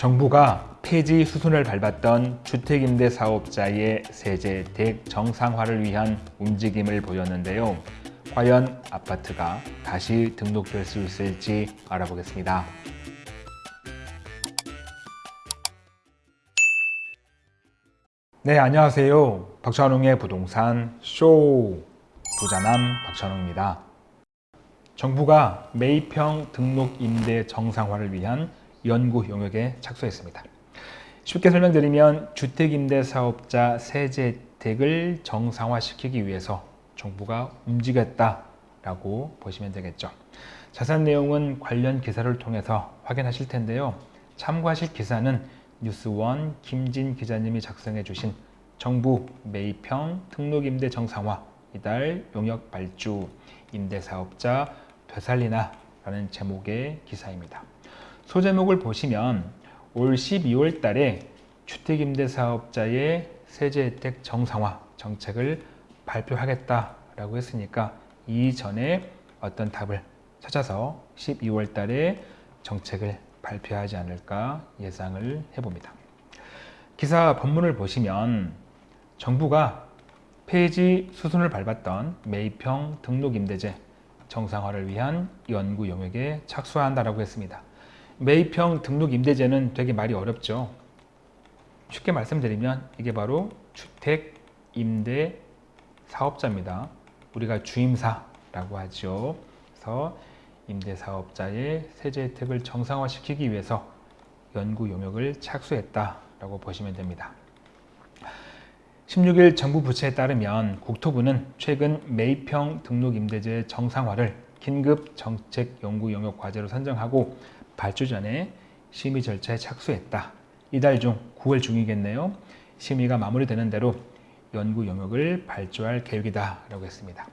정부가 폐지 수순을 밟았던 주택임대 사업자의 세제 대 정상화를 위한 움직임을 보였는데요. 과연 아파트가 다시 등록될 수 있을지 알아보겠습니다. 네, 안녕하세요. 박찬웅의 부동산 쇼 부자남 박찬웅입니다. 정부가 매입형 등록 임대 정상화를 위한 연구 용역에 착수했습니다. 쉽게 설명드리면 주택임대사업자 세제 혜택을 정상화시키기 위해서 정부가 움직였다라고 보시면 되겠죠. 자세한 내용은 관련 기사를 통해서 확인하실 텐데요. 참고하실 기사는 뉴스원 김진 기자님이 작성해 주신 정부 매입형 등록임대 정상화 이달 용역 발주 임대사업자 되살리나 라는 제목의 기사입니다. 소제목을 보시면 올 12월 달에 주택임대사업자의 세제 혜택 정상화 정책을 발표하겠다라고 했으니까 이전에 어떤 답을 찾아서 12월 달에 정책을 발표하지 않을까 예상을 해봅니다. 기사 본문을 보시면 정부가 폐지 수순을 밟았던 매입형 등록임대제 정상화를 위한 연구 용역에 착수한다라고 했습니다. 매입형 등록 임대제는 되게 말이 어렵죠. 쉽게 말씀드리면 이게 바로 주택 임대 사업자입니다. 우리가 주임사라고 하죠. 그래서 임대사업자의 세제 혜택을 정상화시키기 위해서 연구 용역을 착수했다라고 보시면 됩니다. 16일 정부 부처에 따르면 국토부는 최근 매입형 등록임대제 정상화를 긴급 정책 연구 용역 과제로 선정하고 발주 전에 심의 절차에 착수했다. 이달 중 9월 중이겠네요. 심의가 마무리되는 대로 연구 용역을 발주할 계획이다 라고 했습니다.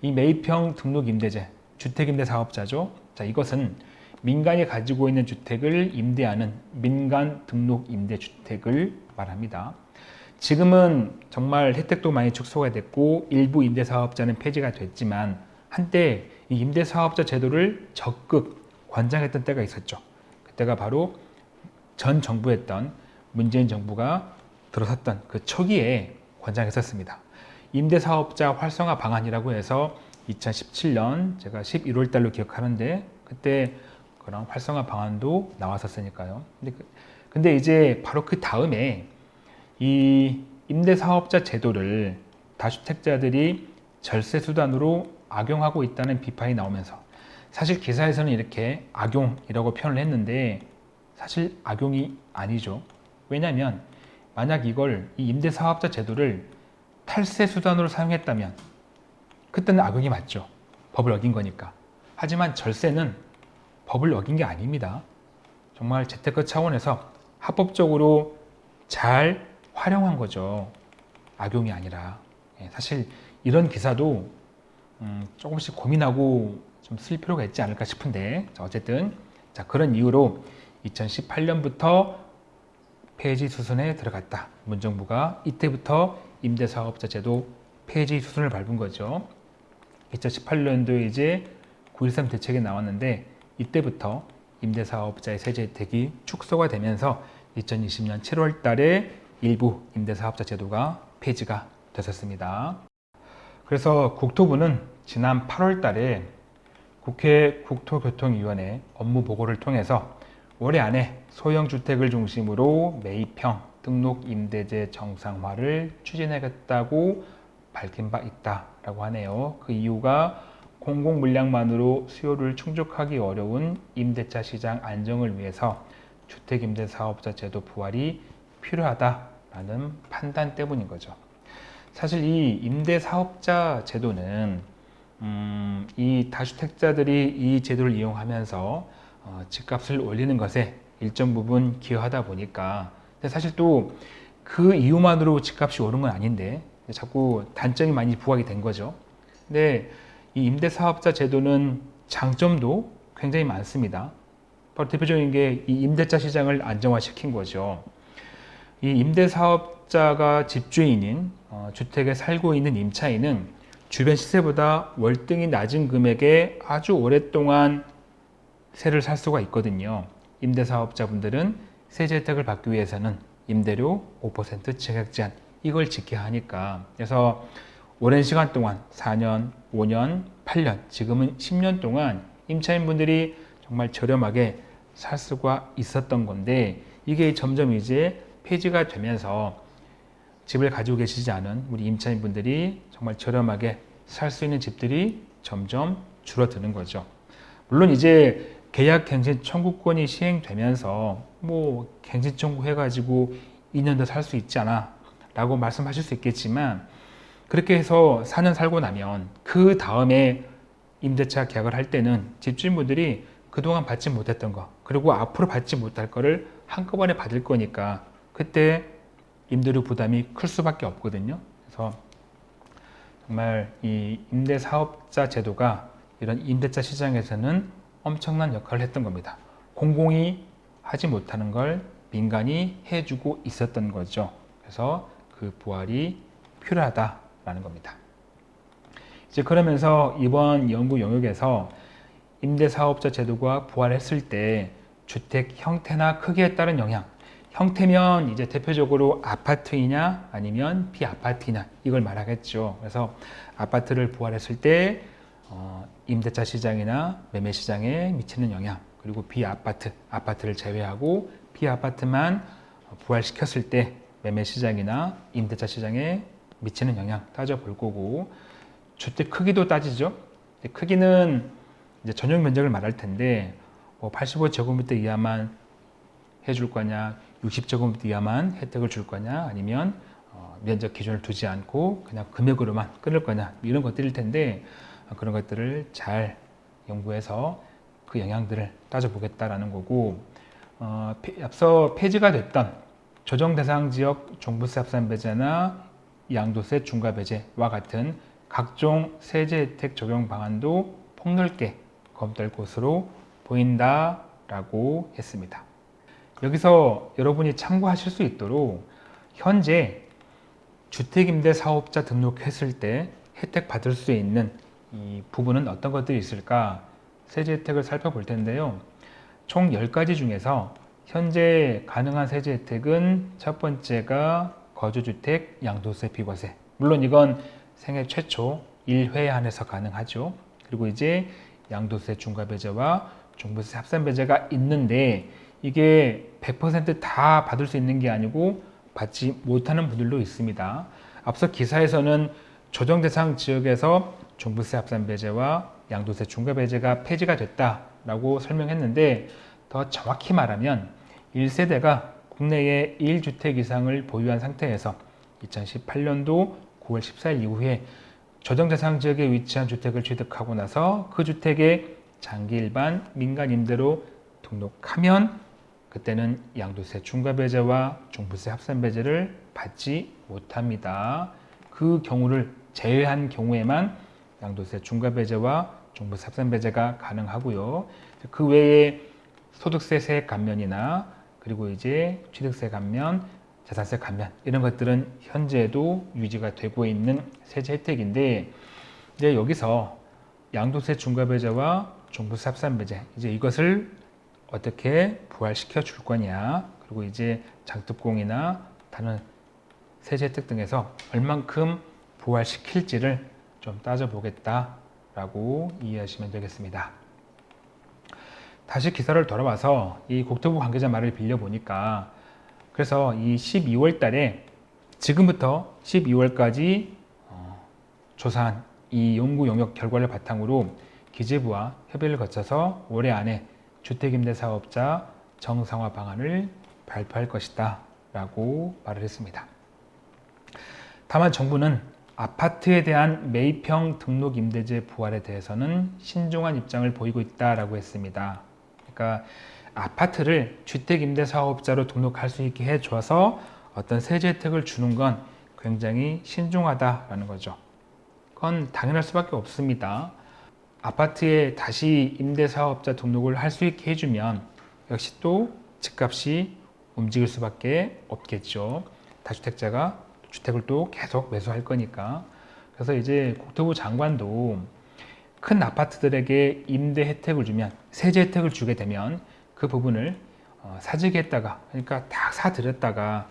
이 매입형 등록임대제, 주택임대 사업자죠. 자, 이것은 민간이 가지고 있는 주택을 임대하는 민간 등록임대 주택을 말합니다. 지금은 정말 혜택도 많이 축소가 됐고 일부 임대사업자는 폐지가 됐지만 한때 이 임대사업자 제도를 적극 관장했던 때가 있었죠. 그때가 바로 전 정부였던 문재인 정부가 들어섰던 그 초기에 권장했었습니다. 임대사업자 활성화 방안이라고 해서 2017년 제가 11월 달로 기억하는데 그때 그런 활성화 방안도 나왔었으니까요. 근데, 그, 근데 이제 바로 그 다음에 이 임대사업자 제도를 다주택자들이 절세 수단으로 악용하고 있다는 비판이 나오면서 사실 기사에서는 이렇게 악용이라고 표현을 했는데 사실 악용이 아니죠. 왜냐하면 만약 이걸 이 임대사업자 제도를 탈세 수단으로 사용했다면 그때는 악용이 맞죠. 법을 어긴 거니까. 하지만 절세는 법을 어긴 게 아닙니다. 정말 재테크 차원에서 합법적으로 잘 활용한 거죠. 악용이 아니라. 예, 사실 이런 기사도 음, 조금씩 고민하고 좀 쓸 필요가 있지 않을까 싶은데 어쨌든 자 그런 이유로 2018년부터 폐지 수순에 들어갔다. 문정부가 이때부터 임대사업자 제도 폐지 수순을 밟은 거죠. 2018년도에 이제 9.13 대책이 나왔는데 이때부터 임대사업자의 세제 혜택이 축소가 되면서 2020년 7월 달에 일부 임대사업자 제도가 폐지가 됐었습니다. 그래서 국토부는 지난 8월 달에 국회 국토교통위원회 업무 보고를 통해서 올해 안에 소형 주택을 중심으로 매입형 등록 임대제 정상화를 추진하겠다고 밝힌 바 있다라고 하네요. 그 이유가 공공 물량만으로 수요를 충족하기 어려운 임대차 시장 안정을 위해서 주택임대사업자 제도 부활이 필요하다라는 판단 때문인 거죠. 사실 이 임대사업자 제도는 음, 이 다주택자들이 이 제도를 이용하면서 어, 집값을 올리는 것에 일정 부분 기여하다 보니까 근데 사실 또 그 이유만으로 집값이 오른 건 아닌데 자꾸 단점이 많이 부각이 된 거죠. 근데 이 임대사업자 제도는 장점도 굉장히 많습니다. 바로 대표적인 게 이 임대차 시장을 안정화시킨 거죠. 이 임대사업자가 집주인인 어, 주택에 살고 있는 임차인은 주변 시세보다 월등히 낮은 금액에 아주 오랫동안 세를 살 수가 있거든요. 임대사업자분들은 세제 혜택을 받기 위해서는 임대료 5% 증액 제한 이걸 지켜야 하니까 그래서 오랜 시간 동안 4년, 5년, 8년, 지금은 10년 동안 임차인분들이 정말 저렴하게 살 수가 있었던 건데 이게 점점 이제 폐지가 되면서 집을 가지고 계시지 않은 우리 임차인분들이 정말 저렴하게 살 수 있는 집들이 점점 줄어드는 거죠. 물론 이제 계약 갱신 청구권이 시행되면서 뭐 갱신 청구해 가지고 2년 더 살 수 있잖아 라고 말씀하실 수 있겠지만 그렇게 해서 4년 살고 나면 그 다음에 임대차 계약을 할 때는 집주인분들이 그동안 받지 못했던 거 그리고 앞으로 받지 못할 거를 한꺼번에 받을 거니까 그때 임대료 부담이 클 수밖에 없거든요. 그래서 정말 이 임대사업자 제도가 이런 임대차 시장에서는 엄청난 역할을 했던 겁니다. 공공이 하지 못하는 걸 민간이 해주고 있었던 거죠. 그래서 그 부활이 필요하다라는 겁니다. 이제 그러면서 이번 연구 영역에서 임대사업자 제도가 부활했을 때 주택 형태나 크기에 따른 영향 형태면 이제 대표적으로 아파트이냐 아니면 비아파트이냐 이걸 말하겠죠. 그래서 아파트를 부활했을 때 어, 임대차 시장이나 매매 시장에 미치는 영향 그리고 비아파트, 아파트를 제외하고 비아파트만 부활시켰을 때 매매 시장이나 임대차 시장에 미치는 영향 따져볼 거고 주택 크기도 따지죠. 크기는 이제 전용 면적을 말할 텐데 뭐 85제곱미터 이하만 해줄 거냐 60제곱 미터 이하만 혜택을 줄 거냐 아니면 어, 면적 기준을 두지 않고 그냥 금액으로만 끊을 거냐 이런 것들일 텐데 어, 그런 것들을 잘 연구해서 그 영향들을 따져보겠다라는 거고 어, 앞서 폐지가 됐던 조정 대상 지역 종부세 합산 배제나 양도세 중과 배제와 같은 각종 세제 혜택 적용 방안도 폭넓게 검토할 것으로 보인다라고 했습니다. 여기서 여러분이 참고하실 수 있도록 현재 주택임대 사업자 등록했을 때 혜택 받을 수 있는 이 부분은 어떤 것들이 있을까? 세제 혜택을 살펴볼 텐데요. 총 10가지 중에서 현재 가능한 세제 혜택은 첫 번째가 거주주택 양도세 비과세. 물론 이건 생애 최초 1회에 한해서 가능하죠. 그리고 이제 양도세 중과배제와 종부세 합산배제가 있는데 이게 100%다 받을 수 있는 게 아니고 받지 못하는 분들도 있습니다. 앞서 기사에서는 조정 대상 지역에서 종부세 합산 배제와 양도세 중과 배제가 폐지가 됐다라고 설명했는데 더 정확히 말하면 1세대가 국내에 1주택 이상을 보유한 상태에서 2018년도 9월 14일 이후에 조정 대상 지역에 위치한 주택을 취득하고 나서 그 주택에 장기 일반 민간 임대로 등록하면 그때는 양도세 중과배제와 종부세 합산배제를 받지 못합니다. 그 경우를 제외한 경우에만 양도세 중과배제와 종부세 합산배제가 가능하고요. 그 외에 소득세 세액 감면이나 그리고 이제 취득세 감면, 자산세 감면 이런 것들은 현재도 유지가 되고 있는 세제 혜택인데 이제 여기서 양도세 중과배제와 종부세 합산배제 이제 이것을 어떻게 부활시켜 줄 거냐 그리고 이제 장특공이나 다른 세제 혜택 등에서 얼만큼 부활시킬지를 좀 따져보겠다라고 이해하시면 되겠습니다. 다시 기사를 돌아와서 이 국토부 관계자 말을 빌려보니까 그래서 이 12월 달에 지금부터 12월까지 어, 조사한 이 연구 영역 결과를 바탕으로 기재부와 협의를 거쳐서 올해 안에 주택임대 사업자 정상화 방안을 발표할 것이다 라고 말을 했습니다. 다만 정부는 아파트에 대한 매입형 등록 임대제 부활에 대해서는 신중한 입장을 보이고 있다고 했습니다. 그러니까 아파트를 주택임대사업자로 등록할 수 있게 해줘서 어떤 세제 혜택을 주는 건 굉장히 신중하다라는 거죠. 그건 당연할 수밖에 없습니다. 아파트에 다시 임대사업자 등록을 할 수 있게 해주면 역시 또 집값이 움직일 수밖에 없겠죠. 다주택자가 주택을 또 계속 매수할 거니까. 그래서 이제 국토부 장관도 큰 아파트들에게 임대 혜택을 주면 세제 혜택을 주게 되면 그 부분을 어, 사재기했다가 그러니까 다 사들였다가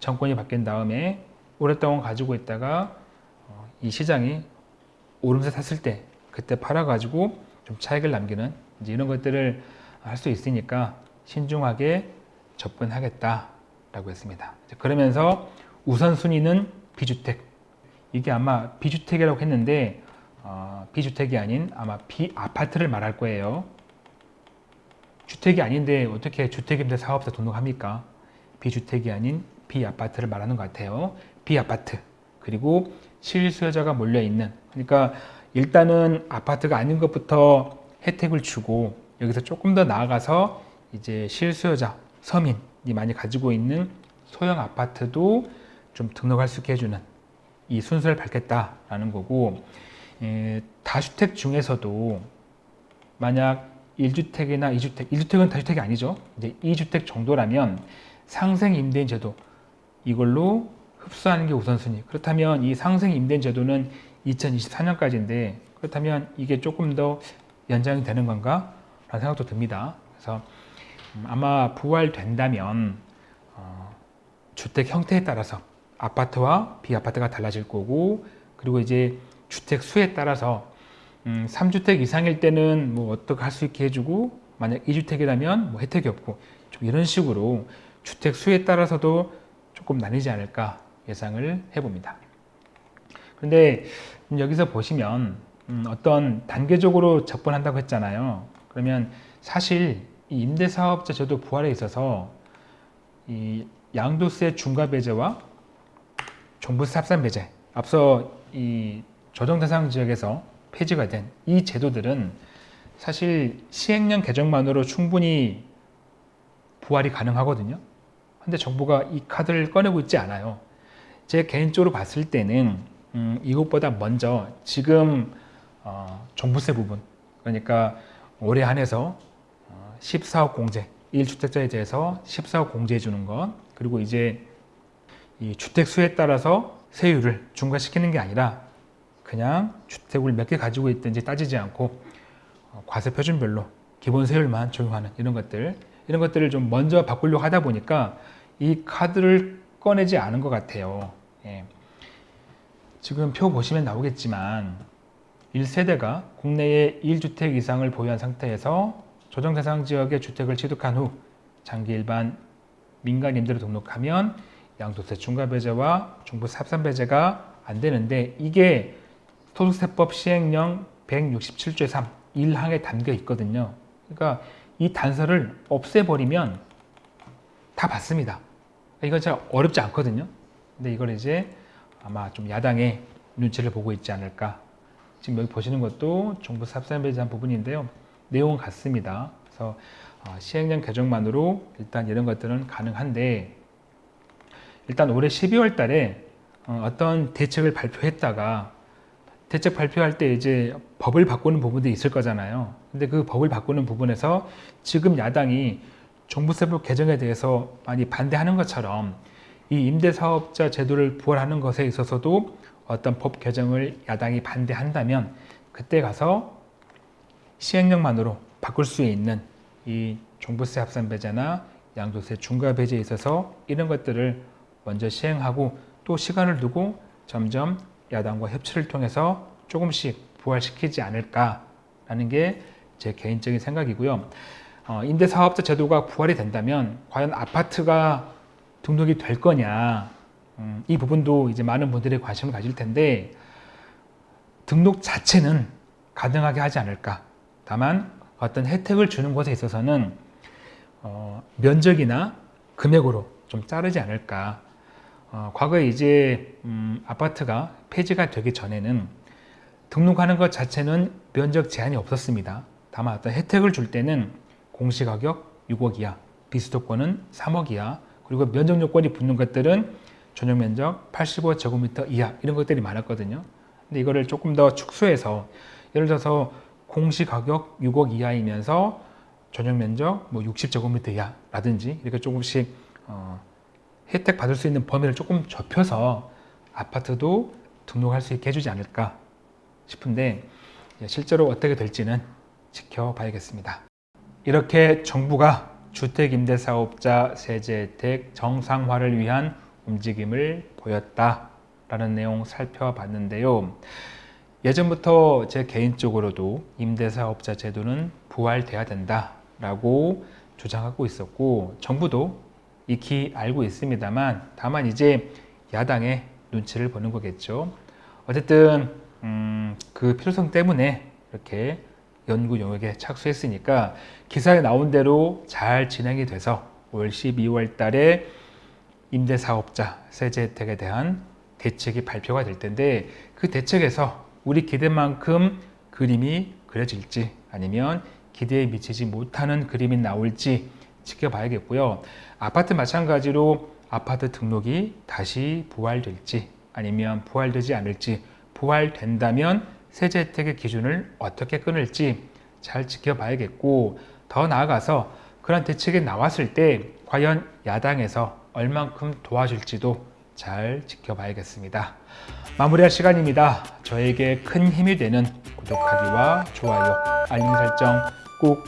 정권이 바뀐 다음에 오랫동안 가지고 있다가 어, 이 시장이 오름세 탔을 때 그때 팔아가지고 좀 차익을 남기는 이제 이런 것들을 할 수 있으니까 신중하게 접근하겠다라고 했습니다. 그러면서 우선순위는 비주택 이게 아마 비주택이라고 했는데 어, 비주택이 아닌 아마 비아파트를 말할 거예요. 주택이 아닌데 어떻게 주택임대 사업자 등록합니까? 비주택이 아닌 비아파트를 말하는 것 같아요. 비아파트 그리고 실수요자가 몰려 있는 그러니까 일단은 아파트가 아닌 것부터 혜택을 주고 여기서 조금 더 나아가서 이제 실수요자 서민이 많이 가지고 있는 소형 아파트도 좀 등록할 수 있게 해주는 이 순서를 밟겠다라는 거고 에, 다주택 중에서도 만약 1주택이나 2주택, 1주택은 다주택이 아니죠. 이제 2주택 정도라면 상생 임대인 제도 이걸로 흡수하는 게 우선순위. 그렇다면 이 상생 임대인 제도는 2024년까지인데 그렇다면 이게 조금 더 연장이 되는 건가? 라는 생각도 듭니다. 그래서 음, 아마 부활된다면 어, 주택 형태에 따라서 아파트와 비아파트가 달라질 거고 그리고 이제 주택 수에 따라서 음, 3주택 이상일 때는 뭐 어떻게 할 수 있게 해주고 만약 2주택이라면 뭐 혜택이 없고 좀 이런 식으로 주택 수에 따라서도 조금 나뉘지 않을까 예상을 해봅니다. 그런데 여기서 보시면 음, 어떤 단계적으로 접근한다고 했잖아요. 그러면 사실 이 임대사업자 제도 부활에 있어서 이 양도세 중과 배제와 종부세 합산 배제 앞서 이 조정 대상 지역에서 폐지가 된 이 제도들은 사실 시행령 개정만으로 충분히 부활이 가능하거든요. 근데 정부가 이 카드를 꺼내고 있지 않아요. 제 개인적으로 봤을 때는 음, 이것보다 먼저 지금 어, 종부세 부분 그러니까 올해 한해서 어, 14억 공제 1주택자에 대해서 14억 공제해 주는 것 그리고 이제 이 주택 수에 따라서 세율을 중과시키는 게 아니라 그냥 주택을 몇 개 가지고 있든지 따지지 않고 어, 과세 표준별로 기본 세율만 적용하는 이런 것들 이런 것들을 좀 먼저 바꾸려고 하다 보니까 이 카드를 꺼내지 않은 것 같아요. 예. 지금 표 보시면 나오겠지만 1세대가 국내에 1주택 이상을 보유한 상태에서 조정 대상 지역의 주택을 취득한 후 장기 일반 민간 임대로 등록하면 양도세 중과 배제와 종부세 합산 배제가 안 되는데 이게 소득세법 시행령 167조의 3 1항에 담겨 있거든요. 그러니까 이 단서를 없애버리면 다 받습니다. 이건 잘 어렵지 않거든요. 근데 이걸 이제 아마 좀 야당의 눈치를 보고 있지 않을까. 지금 여기 보시는 것도 정부 삽산에 대한 부분인데요. 내용은 같습니다. 그래서 어, 시행령 개정만으로 일단 이런 것들은 가능한데 일단 올해 12월 달에 어, 어떤 대책을 발표했다가 대책 발표할 때 이제 법을 바꾸는 부분도 있을 거잖아요. 근데 그 법을 바꾸는 부분에서 지금 야당이 종부세법 개정에 대해서 많이 반대하는 것처럼 이 임대사업자 제도를 부활하는 것에 있어서도 어떤 법 개정을 야당이 반대한다면 그때 가서 시행령만으로 바꿀 수 있는 이 종부세 합산 배제나 양도세 중과 배제에 있어서 이런 것들을 먼저 시행하고 또 시간을 두고 점점 야당과 협치를 통해서 조금씩 부활시키지 않을까라는 게 제 개인적인 생각이고요. 어, 임대사업자 제도가 부활이 된다면 과연 아파트가 등록이 될 거냐. 음, 이 부분도 이제 많은 분들이 관심을 가질 텐데 등록 자체는 가능하게 하지 않을까. 다만 어떤 혜택을 주는 것에 있어서는 어, 면적이나 금액으로 좀 자르지 않을까. 어, 과거에 이제 음, 아파트가 폐지가 되기 전에는 등록하는 것 자체는 면적 제한이 없었습니다. 다만 어떤 혜택을 줄 때는 공시가격 6억 이하 비수도권은 3억 이하 그리고 면적 요건이 붙는 것들은 전용 면적 85제곱미터 이하 이런 것들이 많았거든요. 근데 이거를 조금 더 축소해서 예를 들어서 공시 가격 6억 이하이면서 전용 면적 뭐 60제곱미터 이하라든지 이렇게 조금씩 어, 혜택 받을 수 있는 범위를 조금 좁혀서 아파트도 등록할 수 있게 해주지 않을까 싶은데 실제로 어떻게 될지는 지켜봐야겠습니다. 이렇게 정부가 주택임대사업자 세제 혜택 정상화를 위한 움직임을 보였다 라는 내용 살펴봤는데요. 예전부터 제 개인적으로도 임대사업자 제도는 부활돼야 된다 라고 주장하고 있었고 정부도 익히 알고 있습니다만 다만 이제 야당의 눈치를 보는 거겠죠. 어쨌든 음, 그 필요성 때문에 이렇게 연구 영역에 착수했으니까 기사에 나온 대로 잘 진행이 돼서 올 12월 달에 임대사업자 세제 혜택에 대한 대책이 발표가 될 텐데 그 대책에서 우리 기대만큼 그림이 그려질지 아니면 기대에 미치지 못하는 그림이 나올지 지켜봐야겠고요. 아파트 마찬가지로 아파트 등록이 다시 부활될지 아니면 부활되지 않을지 부활된다면 세제 혜택의 기준을 어떻게 끊을지 잘 지켜봐야겠고 더 나아가서 그런 대책이 나왔을 때 과연 야당에서 얼만큼 도와줄지도 잘 지켜봐야겠습니다. 마무리할 시간입니다. 저에게 큰 힘이 되는 구독하기와 좋아요, 알림 설정 꼭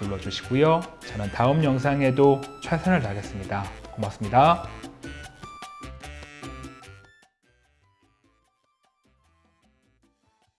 눌러주시고요. 저는 다음 영상에도 최선을 다하겠습니다. 고맙습니다.